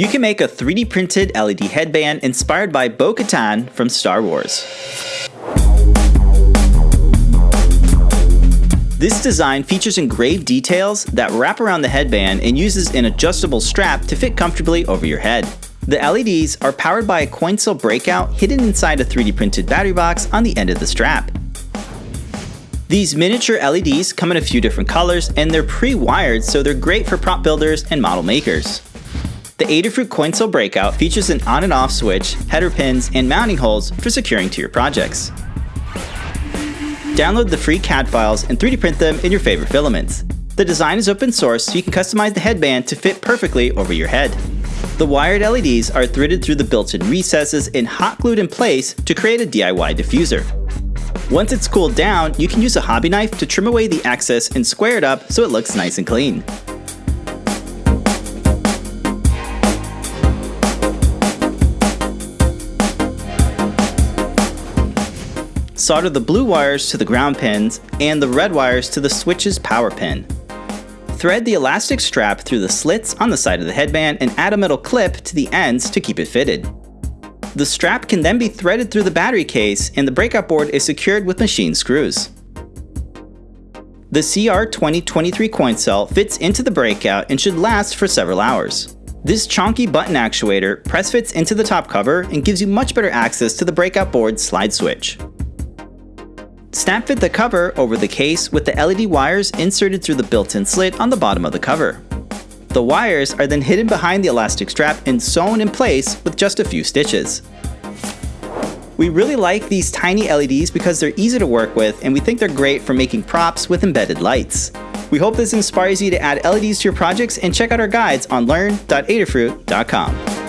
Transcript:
You can make a 3D printed LED headband inspired by Bo-Katan from Star Wars. This design features engraved details that wrap around the headband and uses an adjustable strap to fit comfortably over your head. The LEDs are powered by a coin cell breakout hidden inside a 3D printed battery box on the end of the strap. These miniature LEDs come in a few different colors and they're pre-wired so they're great for prop builders and model makers. The Adafruit coin cell breakout features an on and off switch, header pins, and mounting holes for securing to your projects. Download the free CAD files and 3D print them in your favorite filaments. The design is open source so you can customize the headband to fit perfectly over your head. The wired LEDs are threaded through the built-in recesses and hot glued in place to create a DIY diffuser. Once it's cooled down, you can use a hobby knife to trim away the excess and square it up so it looks nice and clean. Solder the blue wires to the ground pins and the red wires to the switch's power pin. Thread the elastic strap through the slits on the side of the headband and add a metal clip to the ends to keep it fitted. The strap can then be threaded through the battery case and the breakout board is secured with machine screws. The CR2023 coin cell fits into the breakout and should last for several hours. This chunky button actuator press fits into the top cover and gives you much better access to the breakout board slide switch. Snap fit the cover over the case with the LED wires inserted through the built-in slit on the bottom of the cover. The wires are then hidden behind the elastic strap and sewn in place with just a few stitches. We really like these tiny LEDs because they're easy to work with and we think they're great for making props with embedded lights. We hope this inspires you to add LEDs to your projects and check out our guides on learn.adafruit.com.